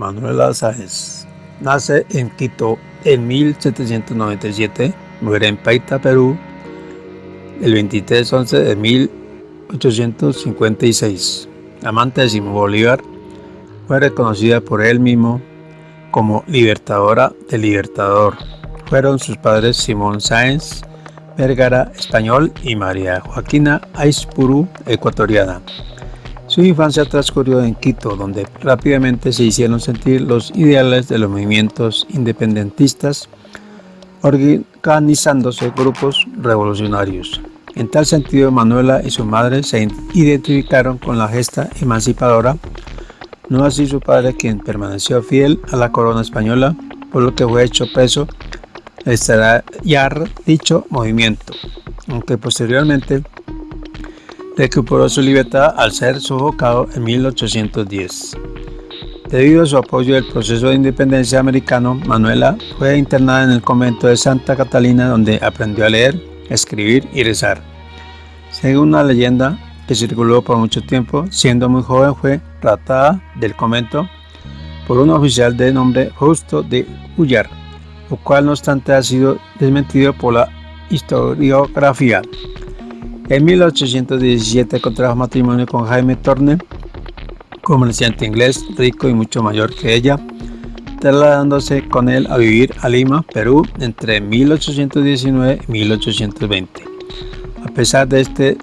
Manuela Sáenz nace en Quito en 1797, muere en Paita, Perú, el 23 11 de 1856. Amante de Simón Bolívar, fue reconocida por él mismo como libertadora del Libertador. Fueron sus padres Simón Sáenz Vergara, español, y María Joaquina Aispuru, ecuatoriana. Su infancia transcurrió en Quito, donde rápidamente se hicieron sentir los ideales de los movimientos independentistas, organizándose grupos revolucionarios. En tal sentido, Manuela y su madre se identificaron con la gesta emancipadora, no así su padre quien permaneció fiel a la corona española, por lo que fue hecho preso estallar dicho movimiento, aunque posteriormente recuperó su libertad al ser sofocado en 1810. Debido a su apoyo del proceso de independencia americano, Manuela fue internada en el convento de Santa Catalina donde aprendió a leer, escribir y rezar. Según una leyenda que circuló por mucho tiempo, siendo muy joven fue tratada del convento por un oficial de nombre Justo de Ullar, lo cual no obstante ha sido desmentido por la historiografía. En 1817 contrajo matrimonio con Jaime Torne, comerciante inglés rico y mucho mayor que ella, trasladándose con él a vivir a Lima, Perú, entre 1819 y 1820. A pesar de este,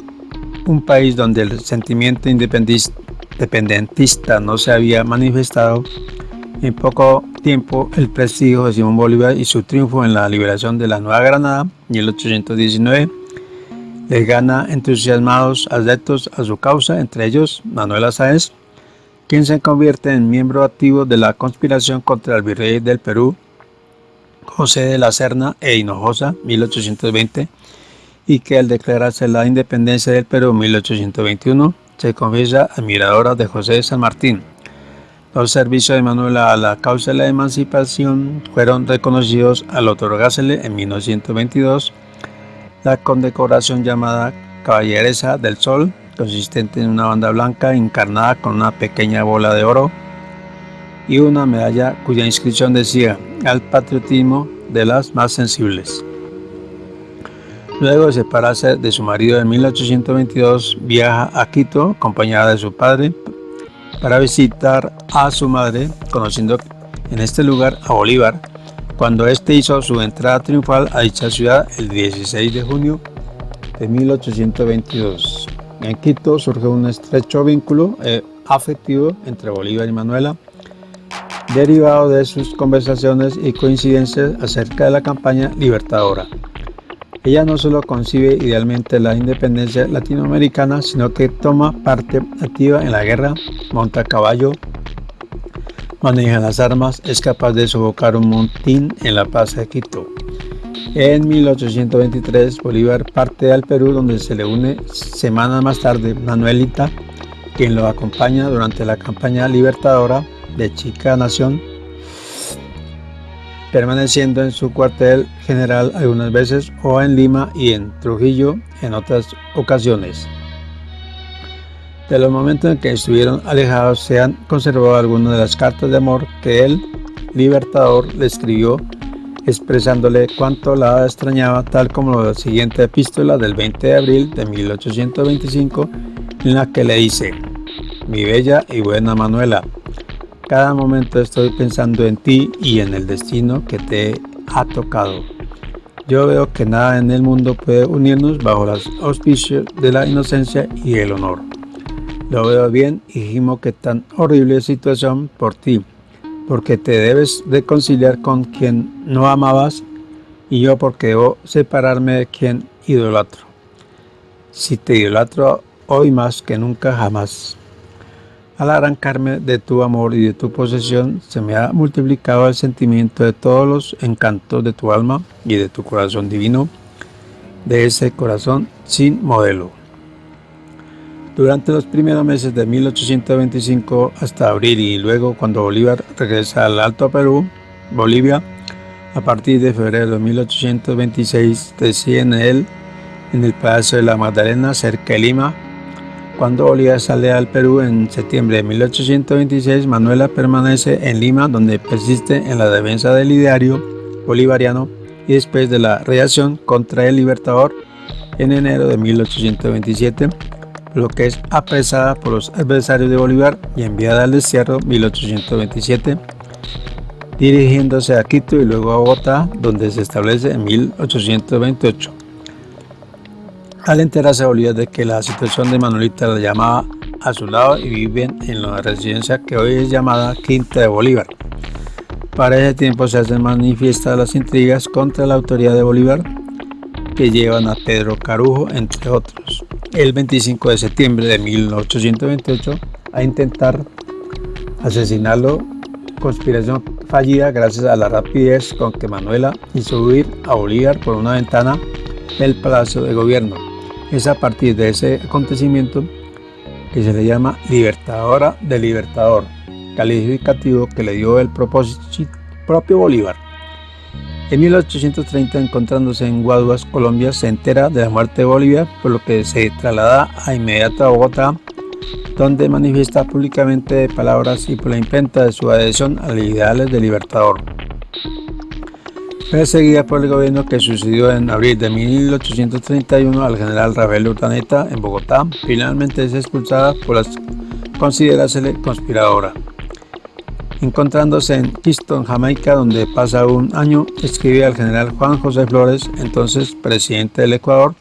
un país donde el sentimiento independentista no se había manifestado, en poco tiempo el prestigio de Simón Bolívar y su triunfo en la liberación de la Nueva Granada en 1819 le gana entusiasmados adeptos a su causa, entre ellos Manuel Sáenz, quien se convierte en miembro activo de la conspiración contra el virrey del Perú, José de la Serna e Hinojosa, 1820, y que al declararse la independencia del Perú en 1821, se confiesa admiradora de José de San Martín. Los servicios de Manuela a la causa de la emancipación fueron reconocidos al otorgársele en 1922 la condecoración llamada Caballeresa del Sol, consistente en una banda blanca encarnada con una pequeña bola de oro y una medalla cuya inscripción decía al patriotismo de las más sensibles. Luego de separarse de su marido en 1822, viaja a Quito acompañada de su padre para visitar a su madre, conociendo en este lugar a Bolívar, cuando éste hizo su entrada triunfal a dicha ciudad el 16 de junio de 1822. En Quito surge un estrecho vínculo eh, afectivo entre Bolívar y Manuela, derivado de sus conversaciones y coincidencias acerca de la campaña libertadora. Ella no solo concibe idealmente la independencia latinoamericana, sino que toma parte activa en la guerra, monta a caballo, maneja las armas, es capaz de sofocar un montín en la Plaza de Quito. En 1823 Bolívar parte al Perú donde se le une semanas más tarde Manuelita, quien lo acompaña durante la campaña libertadora de Chica Nación, permaneciendo en su cuartel general algunas veces o en Lima y en Trujillo en otras ocasiones. De los momentos en que estuvieron alejados se han conservado algunas de las cartas de amor que el Libertador le escribió expresándole cuánto la extrañaba, tal como la siguiente epístola del 20 de abril de 1825, en la que le dice, mi bella y buena Manuela, cada momento estoy pensando en ti y en el destino que te ha tocado. Yo veo que nada en el mundo puede unirnos bajo los auspicios de la inocencia y el honor. Lo veo bien y gimo que tan horrible situación por ti, porque te debes de conciliar con quien no amabas y yo porque debo separarme de quien idolatro. Si te idolatro hoy más que nunca jamás. Al arrancarme de tu amor y de tu posesión, se me ha multiplicado el sentimiento de todos los encantos de tu alma y de tu corazón divino, de ese corazón sin modelo. Durante los primeros meses de 1825 hasta abril y luego cuando Bolívar regresa al Alto Perú, Bolivia, a partir de febrero de 1826 reside en él, en el Palacio de la Magdalena, cerca de Lima, Cuando Bolívar sale al Perú en septiembre de 1826, Manuela permanece en Lima, donde persiste en la defensa del ideario bolivariano y después de la reacción contra el Libertador en enero de 1827, lo que es apresada por los adversarios de Bolívar y enviada al destierro 1827, dirigiéndose a Quito y luego a Bogotá, donde se establece en 1828. Al enterarse Bolívar de que la situación de Manuelita la llamaba a su lado y viven en la residencia que hoy es llamada Quinta de Bolívar. Para ese tiempo se hacen manifiestas las intrigas contra la autoridad de Bolívar que llevan a Pedro Carujo, entre otros, el 25 de septiembre de 1828 a intentar asesinarlo, conspiración fallida gracias a la rapidez con que Manuela hizo huir a Bolívar por una ventana del Palacio de Gobierno. Es a partir de ese acontecimiento que se le llama Libertadora del Libertador, calificativo que le dio el propio Bolívar. En 1830, encontrándose en Guaduas, Colombia, se entera de la muerte de Bolivia, por lo que se traslada a inmediato a Bogotá, donde manifiesta públicamente palabras y por la imprenta de su adhesión a los ideales del Libertador. Perseguida por el gobierno que sucedió en abril de 1831 al general Rafael Urdaneta en Bogotá, finalmente es expulsada por las considerársele conspiradora. Encontrándose en Kingston, Jamaica, donde pasa un año, escribe al general Juan José Flores, entonces presidente del Ecuador,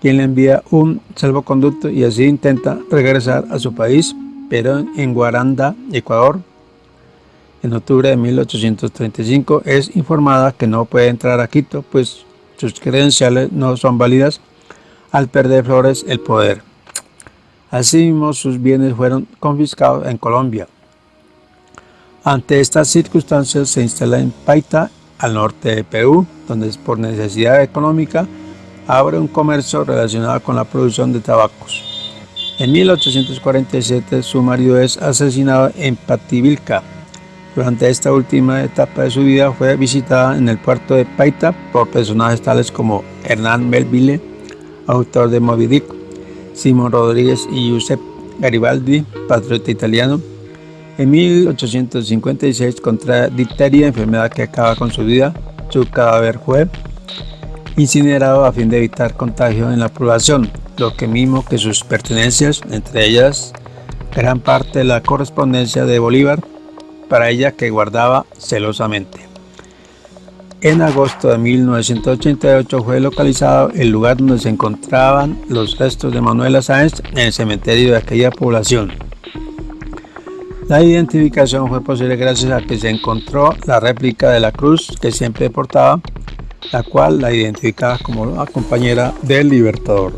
quien le envía un salvoconducto y así intenta regresar a su país, pero en Guaranda, Ecuador, en octubre de 1835 es informada que no puede entrar a Quito, pues sus credenciales no son válidas al perder Flores el poder. Asimismo, sus bienes fueron confiscados en Colombia. Ante estas circunstancias se instala en Paita, al norte de Perú, donde por necesidad económica abre un comercio relacionado con la producción de tabacos. En 1847 su marido es asesinado en Pativilca. Durante esta última etapa de su vida fue visitada en el puerto de Paita por personajes tales como Hernán Melville, autor de Moby Dick, Simón Rodríguez y Giuseppe Garibaldi, patriota italiano, en 1856 contra difteria, enfermedad que acaba con su vida, su cadáver fue incinerado a fin de evitar contagio en la población, lo que mismo que sus pertenencias, entre ellas gran parte de la correspondencia de Bolívar, para ella que guardaba celosamente. En agosto de 1988 fue localizado el lugar donde se encontraban los restos de Manuela Sáenz en el cementerio de aquella población. La identificación fue posible gracias a que se encontró la réplica de la cruz que siempre portaba, la cual la identificaba como la compañera del Libertador.